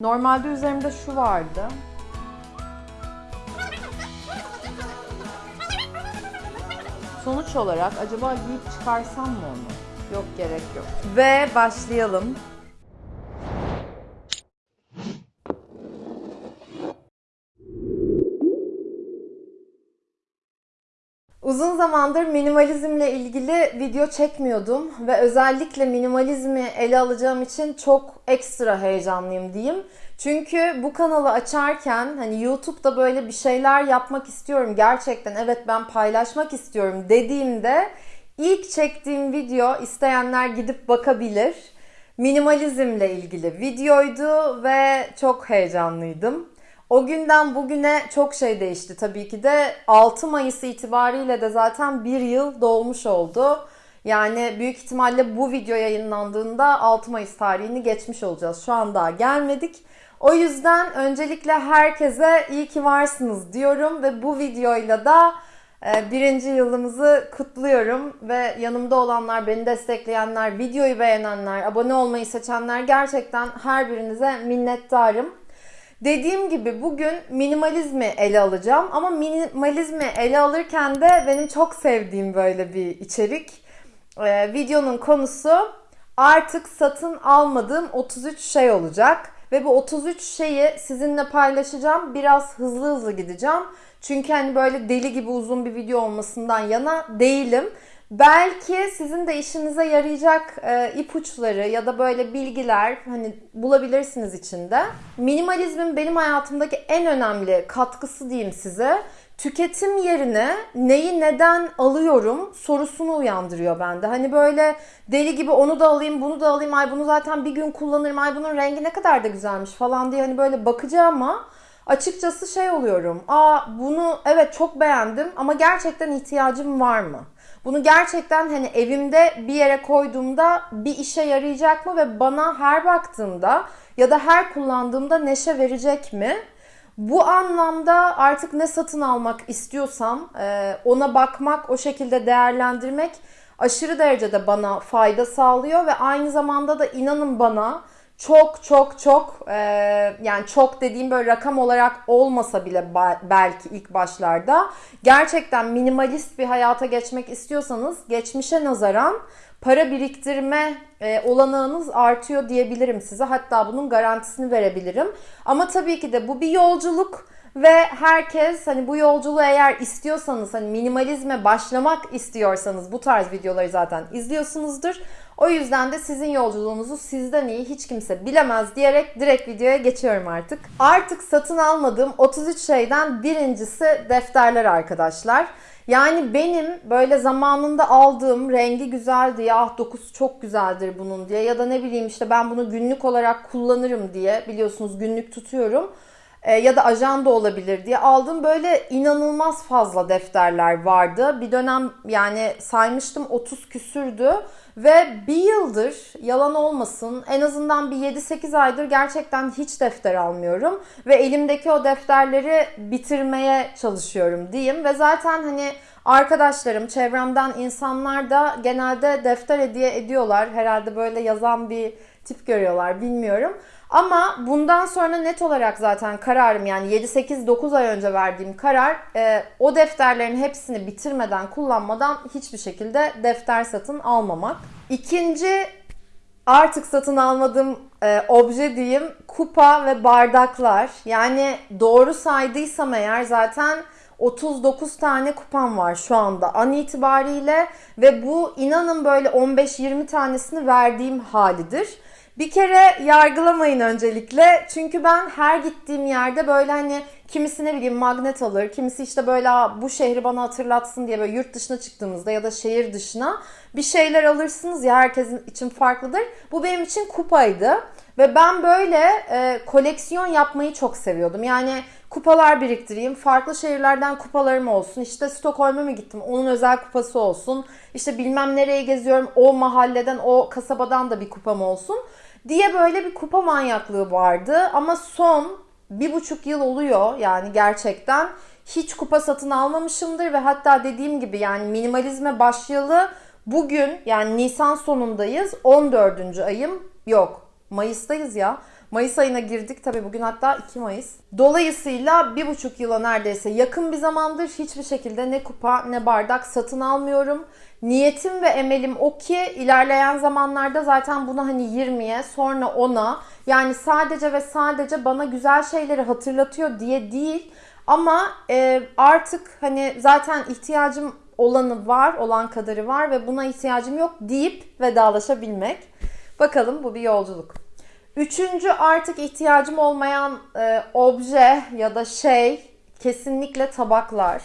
Normalde üzerimde şu vardı. Sonuç olarak acaba giyip çıkarsam mı onu? Yok gerek yok. Ve başlayalım. Uzun zamandır minimalizmle ilgili video çekmiyordum ve özellikle minimalizmi ele alacağım için çok ekstra heyecanlıyım diyeyim. Çünkü bu kanalı açarken hani YouTube'da böyle bir şeyler yapmak istiyorum gerçekten evet ben paylaşmak istiyorum dediğimde ilk çektiğim video isteyenler gidip bakabilir. Minimalizmle ilgili videoydu ve çok heyecanlıydım. O günden bugüne çok şey değişti tabii ki de 6 Mayıs itibariyle de zaten bir yıl dolmuş oldu. Yani büyük ihtimalle bu video yayınlandığında 6 Mayıs tarihini geçmiş olacağız. Şu an daha gelmedik. O yüzden öncelikle herkese iyi ki varsınız diyorum ve bu videoyla da e, birinci yılımızı kutluyorum ve yanımda olanlar, beni destekleyenler, videoyu beğenenler, abone olmayı seçenler gerçekten her birinize minnettarım. Dediğim gibi bugün minimalizmi ele alacağım ama minimalizmi ele alırken de benim çok sevdiğim böyle bir içerik. Ee, videonun konusu artık satın almadığım 33 şey olacak. Ve bu 33 şeyi sizinle paylaşacağım. Biraz hızlı hızlı gideceğim. Çünkü hani böyle deli gibi uzun bir video olmasından yana değilim. Belki sizin de işinize yarayacak e, ipuçları ya da böyle bilgiler hani bulabilirsiniz içinde. Minimalizmin benim hayatımdaki en önemli katkısı diyeyim size. Tüketim yerine neyi neden alıyorum sorusunu uyandırıyor bende. Hani böyle deli gibi onu da alayım, bunu da alayım. Ay bunu zaten bir gün kullanırım. Ay bunun rengi ne kadar da güzelmiş falan diye hani böyle bakacağıma açıkçası şey oluyorum. Aa bunu evet çok beğendim ama gerçekten ihtiyacım var mı? Bunu gerçekten hani evimde bir yere koyduğumda bir işe yarayacak mı ve bana her baktığımda ya da her kullandığımda neşe verecek mi? Bu anlamda artık ne satın almak istiyorsam e, ona bakmak, o şekilde değerlendirmek aşırı derecede bana fayda sağlıyor ve aynı zamanda da inanın bana çok çok çok e, yani çok dediğim böyle rakam olarak olmasa bile belki ilk başlarda gerçekten minimalist bir hayata geçmek istiyorsanız geçmişe nazaran para biriktirme e, olanağınız artıyor diyebilirim size. Hatta bunun garantisini verebilirim. Ama tabii ki de bu bir yolculuk ve herkes hani bu yolculuğu eğer istiyorsanız hani minimalizme başlamak istiyorsanız bu tarz videoları zaten izliyorsunuzdur. O yüzden de sizin yolculuğunuzu sizden iyi hiç kimse bilemez diyerek direkt videoya geçiyorum artık. Artık satın almadığım 33 şeyden birincisi defterler arkadaşlar. Yani benim böyle zamanında aldığım rengi güzeldi ya ah dokusu çok güzeldir bunun diye ya da ne bileyim işte ben bunu günlük olarak kullanırım diye biliyorsunuz günlük tutuyorum ya da ajanda olabilir diye aldığım böyle inanılmaz fazla defterler vardı. Bir dönem yani saymıştım 30 küsürdü ve bir yıldır yalan olmasın en azından bir 7-8 aydır gerçekten hiç defter almıyorum. Ve elimdeki o defterleri bitirmeye çalışıyorum diyeyim. Ve zaten hani arkadaşlarım, çevremden insanlar da genelde defter hediye ediyorlar. Herhalde böyle yazan bir tip görüyorlar bilmiyorum. Ama bundan sonra net olarak zaten kararım yani 7-8-9 ay önce verdiğim karar e, o defterlerin hepsini bitirmeden kullanmadan hiçbir şekilde defter satın almamak. İkinci artık satın almadığım e, obje diyeyim kupa ve bardaklar. Yani doğru saydıysam eğer zaten 39 tane kupam var şu anda an itibariyle ve bu inanın böyle 15-20 tanesini verdiğim halidir. Bir kere yargılamayın öncelikle. Çünkü ben her gittiğim yerde böyle hani kimisi ne bileyim magnet alır, kimisi işte böyle bu şehri bana hatırlatsın diye böyle yurt dışına çıktığımızda ya da şehir dışına bir şeyler alırsınız ya herkesin için farklıdır. Bu benim için kupaydı ve ben böyle e, koleksiyon yapmayı çok seviyordum. Yani kupalar biriktireyim, farklı şehirlerden kupalarım olsun. İşte Stockholm'a mı gittim, onun özel kupası olsun. İşte bilmem nereye geziyorum, o mahalleden, o kasabadan da bir kupam olsun diye böyle bir kupa manyaklığı vardı. Ama son bir buçuk yıl oluyor yani gerçekten hiç kupa satın almamışımdır ve hatta dediğim gibi yani minimalizme başlayalı bugün yani Nisan sonundayız 14. ayım yok Mayıs'tayız ya. Mayıs ayına girdik. Tabii bugün hatta 2 Mayıs. Dolayısıyla bir buçuk yıla neredeyse yakın bir zamandır hiçbir şekilde ne kupa ne bardak satın almıyorum. Niyetim ve emelim o ki ilerleyen zamanlarda zaten bunu hani 20'ye sonra 10'a yani sadece ve sadece bana güzel şeyleri hatırlatıyor diye değil. Ama e, artık hani zaten ihtiyacım olanı var, olan kadarı var ve buna ihtiyacım yok deyip vedalaşabilmek. Bakalım bu bir yolculuk. Üçüncü artık ihtiyacım olmayan e, obje ya da şey kesinlikle tabaklar.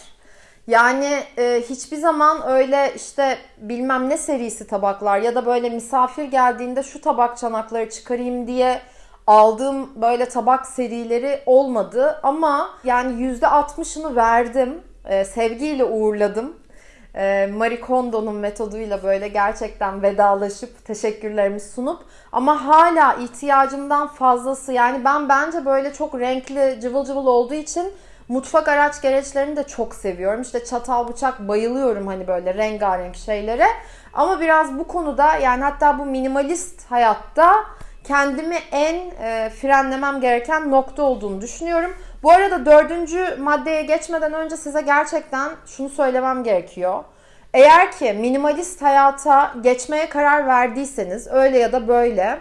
Yani e, hiçbir zaman öyle işte bilmem ne serisi tabaklar ya da böyle misafir geldiğinde şu tabak çanakları çıkarayım diye aldığım böyle tabak serileri olmadı. Ama yani %60'ını verdim. E, sevgiyle uğurladım. E, Marie Kondo'nun metoduyla böyle gerçekten vedalaşıp teşekkürlerimi sunup ama hala ihtiyacımdan fazlası yani ben bence böyle çok renkli cıvıl cıvıl olduğu için Mutfak araç gereçlerini de çok seviyorum. İşte çatal bıçak bayılıyorum hani böyle rengarenk şeylere. Ama biraz bu konuda yani hatta bu minimalist hayatta kendimi en e, frenlemem gereken nokta olduğunu düşünüyorum. Bu arada dördüncü maddeye geçmeden önce size gerçekten şunu söylemem gerekiyor. Eğer ki minimalist hayata geçmeye karar verdiyseniz öyle ya da böyle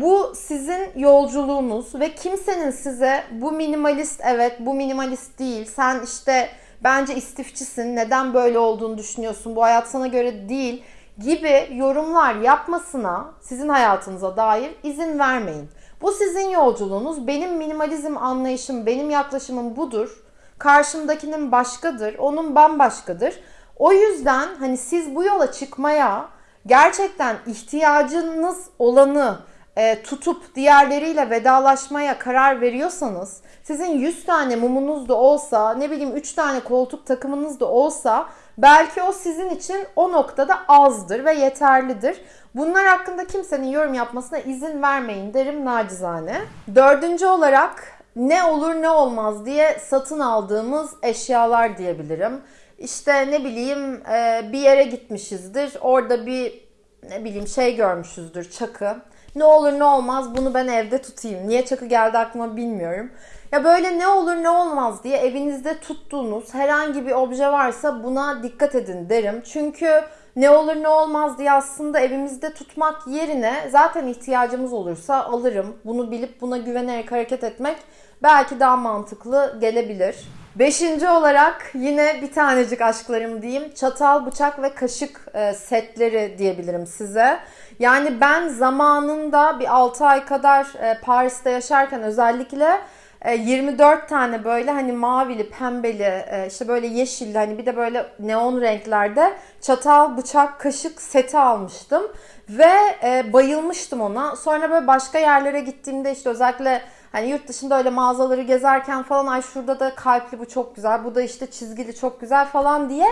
bu sizin yolculuğunuz ve kimsenin size bu minimalist evet bu minimalist değil sen işte bence istifçisin neden böyle olduğunu düşünüyorsun bu hayat sana göre değil gibi yorumlar yapmasına sizin hayatınıza dair izin vermeyin. Bu sizin yolculuğunuz. Benim minimalizm anlayışım, benim yaklaşımım budur. Karşımdakinin başkadır, onun bambaşkadır. O yüzden hani siz bu yola çıkmaya gerçekten ihtiyacınız olanı e, tutup diğerleriyle vedalaşmaya karar veriyorsanız sizin 100 tane mumunuz da olsa ne bileyim 3 tane koltuk takımınız da olsa belki o sizin için o noktada azdır ve yeterlidir. Bunlar hakkında kimsenin yorum yapmasına izin vermeyin derim nacizane. Dördüncü olarak ne olur ne olmaz diye satın aldığımız eşyalar diyebilirim. İşte ne bileyim bir yere gitmişizdir. Orada bir ne bileyim şey görmüşüzdür çakı. Ne olur ne olmaz bunu ben evde tutayım. Niye çakı geldi aklıma bilmiyorum. Ya böyle ne olur ne olmaz diye evinizde tuttuğunuz herhangi bir obje varsa buna dikkat edin derim. Çünkü ne olur ne olmaz diye aslında evimizde tutmak yerine zaten ihtiyacımız olursa alırım. Bunu bilip buna güvenerek hareket etmek belki daha mantıklı gelebilir. Beşinci olarak yine bir tanecik aşklarım diyeyim. Çatal, bıçak ve kaşık e, setleri diyebilirim size. Yani ben zamanında bir 6 ay kadar e, Paris'te yaşarken özellikle 24 e, tane böyle hani mavili, pembeli, işte böyle yeşilli hani bir de böyle neon renklerde çatal, bıçak, kaşık seti almıştım. Ve bayılmıştım ona. Sonra böyle başka yerlere gittiğimde işte özellikle Hani yurt dışında öyle mağazaları gezerken falan ay şurada da kalpli bu çok güzel, bu da işte çizgili çok güzel falan diye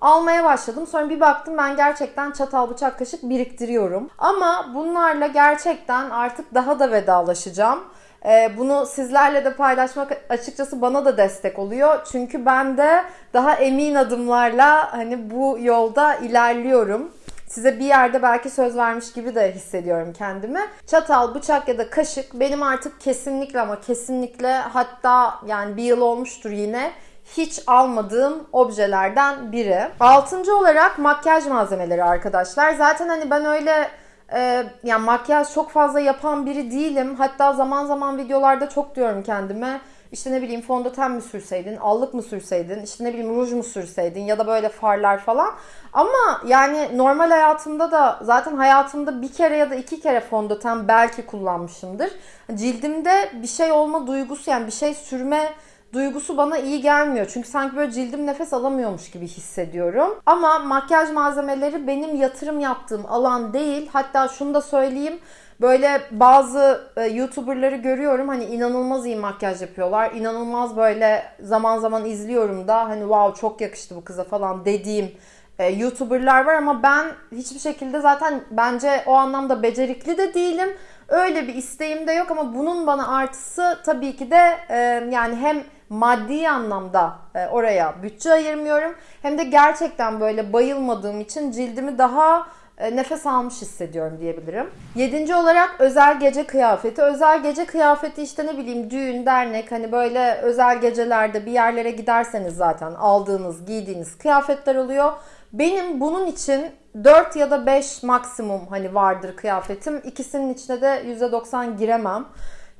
almaya başladım. Sonra bir baktım ben gerçekten çatal bıçak kaşık biriktiriyorum. Ama bunlarla gerçekten artık daha da vedalaşacağım. Ee, bunu sizlerle de paylaşmak açıkçası bana da destek oluyor. Çünkü ben de daha emin adımlarla hani bu yolda ilerliyorum size bir yerde belki söz vermiş gibi de hissediyorum kendimi. Çatal, bıçak ya da kaşık benim artık kesinlikle ama kesinlikle hatta yani bir yıl olmuştur yine hiç almadığım objelerden biri. Altıncı olarak makyaj malzemeleri arkadaşlar. Zaten hani ben öyle e, yani makyaj çok fazla yapan biri değilim. Hatta zaman zaman videolarda çok diyorum kendime işte ne bileyim fondöten mi sürseydin, allık mı sürseydin, işte ne bileyim ruj mu sürseydin ya da böyle farlar falan. Ama yani normal hayatımda da zaten hayatımda bir kere ya da iki kere fondöten belki kullanmışımdır. Cildimde bir şey olma duygusu yani bir şey sürme duygusu bana iyi gelmiyor. Çünkü sanki böyle cildim nefes alamıyormuş gibi hissediyorum. Ama makyaj malzemeleri benim yatırım yaptığım alan değil. Hatta şunu da söyleyeyim. Böyle bazı e, YouTuber'ları görüyorum hani inanılmaz iyi makyaj yapıyorlar. İnanılmaz böyle zaman zaman izliyorum da hani wow çok yakıştı bu kıza falan dediğim e, YouTuber'lar var ama ben hiçbir şekilde zaten bence o anlamda becerikli de değilim. Öyle bir isteğim de yok ama bunun bana artısı tabii ki de e, yani hem maddi anlamda e, oraya bütçe ayırmıyorum hem de gerçekten böyle bayılmadığım için cildimi daha nefes almış hissediyorum diyebilirim. Yedinci olarak özel gece kıyafeti. Özel gece kıyafeti işte ne bileyim düğün, dernek hani böyle özel gecelerde bir yerlere giderseniz zaten aldığınız, giydiğiniz kıyafetler oluyor. Benim bunun için 4 ya da 5 maksimum hani vardır kıyafetim. İkisinin içine de %90 giremem.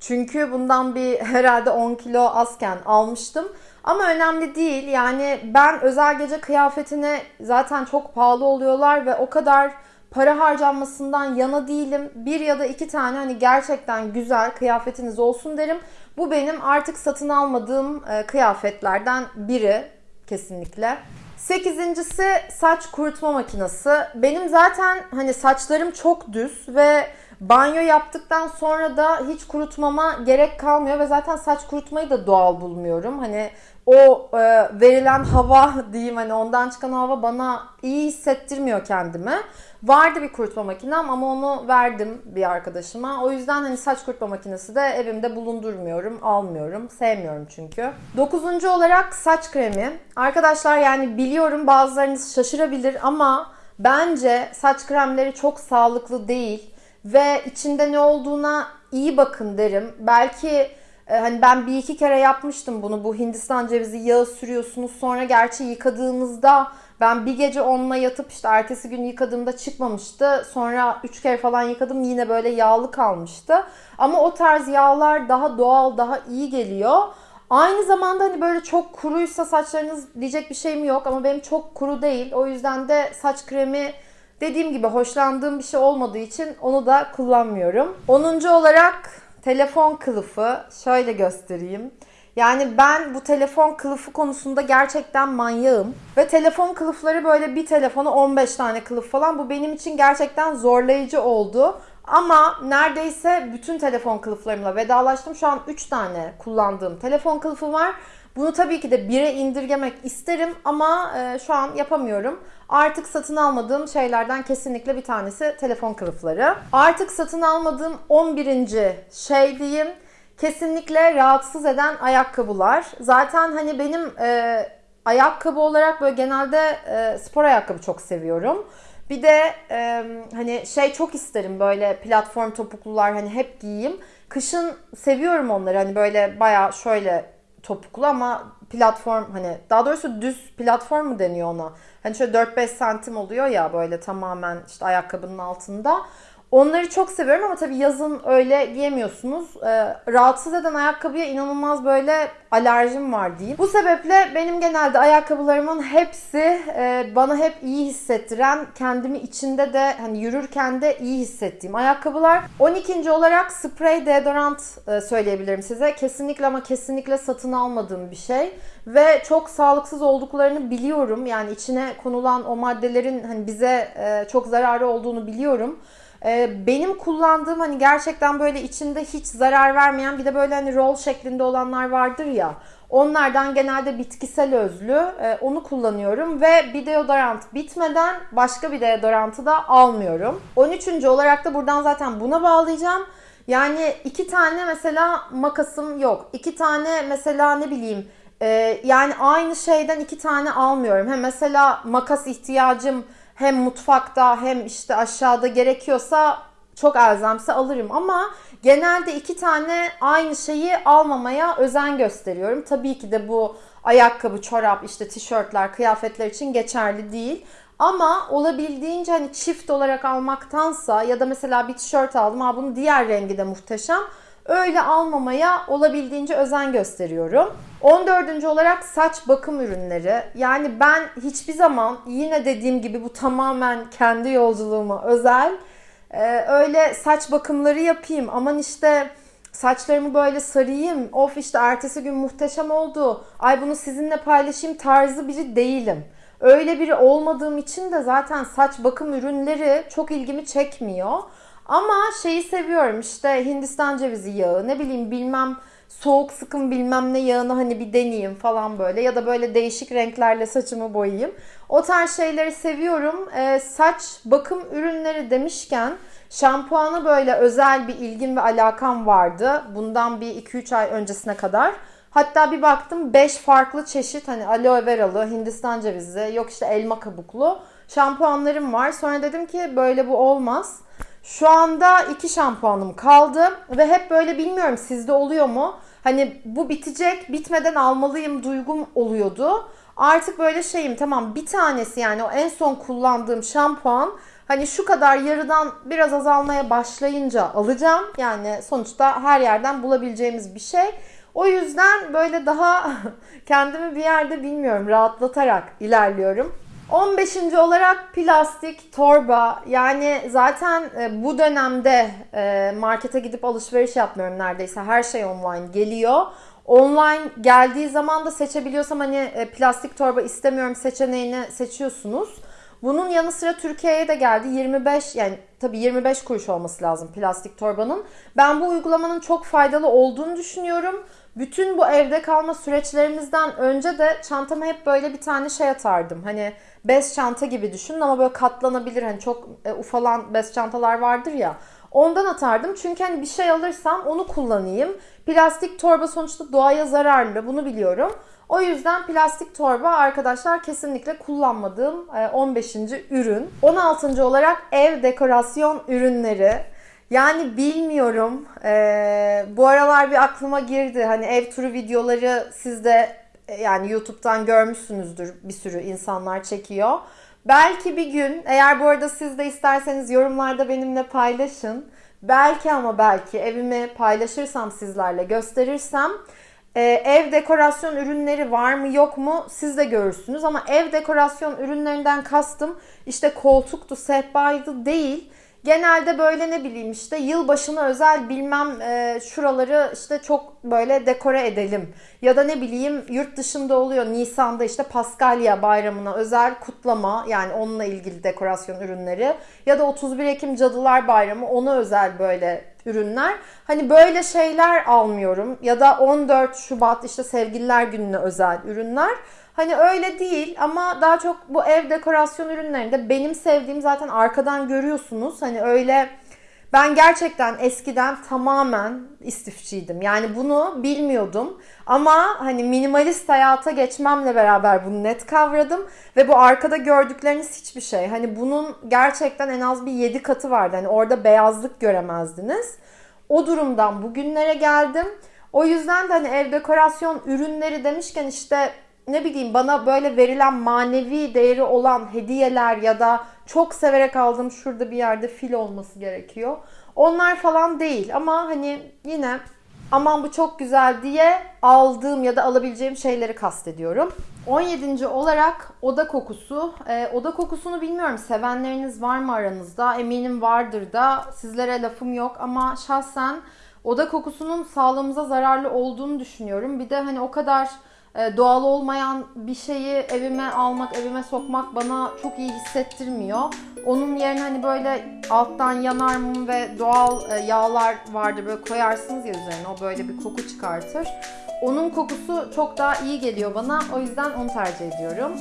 Çünkü bundan bir herhalde 10 kilo azken almıştım. Ama önemli değil. Yani ben özel gece kıyafetine zaten çok pahalı oluyorlar ve o kadar para harcanmasından yana değilim. Bir ya da iki tane hani gerçekten güzel kıyafetiniz olsun derim. Bu benim artık satın almadığım e, kıyafetlerden biri kesinlikle. Sekizincisi saç kurutma makinesi. Benim zaten hani saçlarım çok düz ve banyo yaptıktan sonra da hiç kurutmama gerek kalmıyor ve zaten saç kurutmayı da doğal bulmuyorum. Hani o e, verilen hava diyeyim hani ondan çıkan hava bana iyi hissettirmiyor kendimi. Vardı bir kurutma makinem ama onu verdim bir arkadaşıma. O yüzden hani saç kurutma makinesi de evimde bulundurmuyorum, almıyorum. Sevmiyorum çünkü. Dokuzuncu olarak saç kremi. Arkadaşlar yani biliyorum bazılarınız şaşırabilir ama bence saç kremleri çok sağlıklı değil ve içinde ne olduğuna iyi bakın derim. Belki e, hani ben bir iki kere yapmıştım bunu. Bu Hindistan cevizi yağı sürüyorsunuz. Sonra gerçi yıkadığınızda ben bir gece onunla yatıp işte ertesi gün yıkadığımda çıkmamıştı. Sonra üç kere falan yıkadım yine böyle yağlı kalmıştı. Ama o tarz yağlar daha doğal, daha iyi geliyor. Aynı zamanda hani böyle çok kuruysa saçlarınız diyecek bir şeyim yok ama benim çok kuru değil. O yüzden de saç kremi dediğim gibi hoşlandığım bir şey olmadığı için onu da kullanmıyorum. 10. olarak telefon kılıfı. Şöyle göstereyim. Yani ben bu telefon kılıfı konusunda gerçekten manyağım. Ve telefon kılıfları böyle bir telefona 15 tane kılıf falan. Bu benim için gerçekten zorlayıcı oldu. Ama neredeyse bütün telefon kılıflarımla vedalaştım. Şu an 3 tane kullandığım telefon kılıfı var. Bunu tabii ki de bire indirgemek isterim ama e, şu an yapamıyorum. Artık satın almadığım şeylerden kesinlikle bir tanesi telefon kılıfları. Artık satın almadığım 11. şey diyeyim kesinlikle rahatsız eden ayakkabılar. Zaten hani benim e, ayakkabı olarak böyle genelde e, spor ayakkabı çok seviyorum. Bir de e, hani şey çok isterim böyle platform topuklular hani hep giyeyim. Kışın seviyorum onları hani böyle baya şöyle topuklu ama platform hani daha doğrusu düz platform mu deniyor ona? Hani şöyle 4-5 santim oluyor ya böyle tamamen işte ayakkabının altında. Onları çok seviyorum ama tabii yazın öyle giyemiyorsunuz. Ee, rahatsız eden ayakkabıya inanılmaz böyle alerjim var diyeyim. Bu sebeple benim genelde ayakkabılarımın hepsi e, bana hep iyi hissettiren, kendimi içinde de hani yürürken de iyi hissettiğim ayakkabılar. 12. olarak sprey deodorant e, söyleyebilirim size. Kesinlikle ama kesinlikle satın almadığım bir şey ve çok sağlıksız olduklarını biliyorum. Yani içine konulan o maddelerin hani bize e, çok zararı olduğunu biliyorum. Ee, benim kullandığım hani gerçekten böyle içinde hiç zarar vermeyen bir de böyle hani roll şeklinde olanlar vardır ya. Onlardan genelde bitkisel özlü. Ee, onu kullanıyorum ve bir deodorant bitmeden başka bir deodorantı da almıyorum. 13. olarak da buradan zaten buna bağlayacağım. Yani iki tane mesela makasım yok. İki tane mesela ne bileyim e, yani aynı şeyden iki tane almıyorum. Hem mesela makas ihtiyacım hem mutfakta hem işte aşağıda gerekiyorsa çok elzemse alırım ama genelde iki tane aynı şeyi almamaya özen gösteriyorum. Tabii ki de bu ayakkabı, çorap, işte tişörtler, kıyafetler için geçerli değil. Ama olabildiğince hani çift olarak almaktansa ya da mesela bir tişört aldım ha bunun diğer rengi de muhteşem öyle almamaya olabildiğince özen gösteriyorum. 14. olarak saç bakım ürünleri. Yani ben hiçbir zaman yine dediğim gibi bu tamamen kendi yolculuğuma özel. Ee, öyle saç bakımları yapayım. Aman işte saçlarımı böyle sarayım. Of işte ertesi gün muhteşem oldu. Ay bunu sizinle paylaşayım tarzı biri değilim. Öyle biri olmadığım için de zaten saç bakım ürünleri çok ilgimi çekmiyor. Ama şeyi seviyorum işte Hindistan cevizi yağı ne bileyim bilmem soğuk sıkım bilmem ne yağını hani bir deneyeyim falan böyle ya da böyle değişik renklerle saçımı boyayayım. O tarz şeyleri seviyorum. Ee, saç bakım ürünleri demişken şampuana böyle özel bir ilgim ve alakam vardı. Bundan bir 2-3 ay öncesine kadar. Hatta bir baktım 5 farklı çeşit hani aloe veralı, Hindistan cevizi, yok işte elma kabuklu şampuanlarım var. Sonra dedim ki böyle bu olmaz. Şu anda iki şampuanım kaldı ve hep böyle bilmiyorum sizde oluyor mu? Hani bu bitecek, bitmeden almalıyım duygum oluyordu. Artık böyle şeyim tamam bir tanesi yani o en son kullandığım şampuan hani şu kadar yarıdan biraz azalmaya başlayınca alacağım. Yani sonuçta her yerden bulabileceğimiz bir şey. O yüzden böyle daha kendimi bir yerde bilmiyorum rahatlatarak ilerliyorum. 15. olarak plastik torba. Yani zaten e, bu dönemde e, markete gidip alışveriş yapmıyorum neredeyse. Her şey online geliyor. Online geldiği zaman da seçebiliyorsam hani e, plastik torba istemiyorum seçeneğini seçiyorsunuz. Bunun yanı sıra Türkiye'ye de geldi. 25 yani tabii 25 kuruş olması lazım plastik torbanın. Ben bu uygulamanın çok faydalı olduğunu düşünüyorum. Bütün bu evde kalma süreçlerimizden önce de çantama hep böyle bir tane şey atardım. Hani bez çanta gibi düşünün ama böyle katlanabilir hani çok e, ufalan bez çantalar vardır ya. Ondan atardım çünkü hani bir şey alırsam onu kullanayım. Plastik torba sonuçta doğaya zararlı bunu biliyorum. O yüzden plastik torba arkadaşlar kesinlikle kullanmadığım 15. ürün. 16. olarak ev dekorasyon ürünleri. Yani bilmiyorum. Ee, bu aralar bir aklıma girdi. Hani ev turu videoları siz de yani YouTube'dan görmüşsünüzdür. Bir sürü insanlar çekiyor. Belki bir gün eğer bu arada siz de isterseniz yorumlarda benimle paylaşın. Belki ama belki evimi paylaşırsam sizlerle gösterirsem ee, ev dekorasyon ürünleri var mı yok mu siz de görürsünüz ama ev dekorasyon ürünlerinden kastım işte koltuktu, sehpaydı değil. Genelde böyle ne bileyim işte yılbaşına özel bilmem e, şuraları işte çok böyle dekore edelim. Ya da ne bileyim yurt dışında oluyor Nisan'da işte Paskalya bayramına özel kutlama yani onunla ilgili dekorasyon ürünleri. Ya da 31 Ekim Cadılar Bayramı ona özel böyle ürünler. Hani böyle şeyler almıyorum. Ya da 14 Şubat işte sevgililer gününe özel ürünler. Hani öyle değil ama daha çok bu ev dekorasyon ürünlerinde benim sevdiğim zaten arkadan görüyorsunuz. Hani öyle ben gerçekten eskiden tamamen istifçiydim. Yani bunu bilmiyordum. Ama hani minimalist hayata geçmemle beraber bunu net kavradım. Ve bu arkada gördükleriniz hiçbir şey. Hani bunun gerçekten en az bir 7 katı vardı. Hani orada beyazlık göremezdiniz. O durumdan bugünlere geldim. O yüzden de hani ev dekorasyon ürünleri demişken işte ne bileyim bana böyle verilen manevi değeri olan hediyeler ya da çok severek aldığım şurada bir yerde fil olması gerekiyor. Onlar falan değil ama hani yine aman bu çok güzel diye aldığım ya da alabileceğim şeyleri kastediyorum. 17. olarak oda kokusu. Ee, oda kokusunu bilmiyorum sevenleriniz var mı aranızda? Eminim vardır da sizlere lafım yok ama şahsen oda kokusunun sağlığımıza zararlı olduğunu düşünüyorum. Bir de hani o kadar doğal olmayan bir şeyi evime almak, evime sokmak bana çok iyi hissettirmiyor. Onun yerine hani böyle alttan yanar mum ve doğal e, yağlar vardır böyle koyarsınız ya üzerine o böyle bir koku çıkartır. Onun kokusu çok daha iyi geliyor bana. O yüzden onu tercih ediyorum.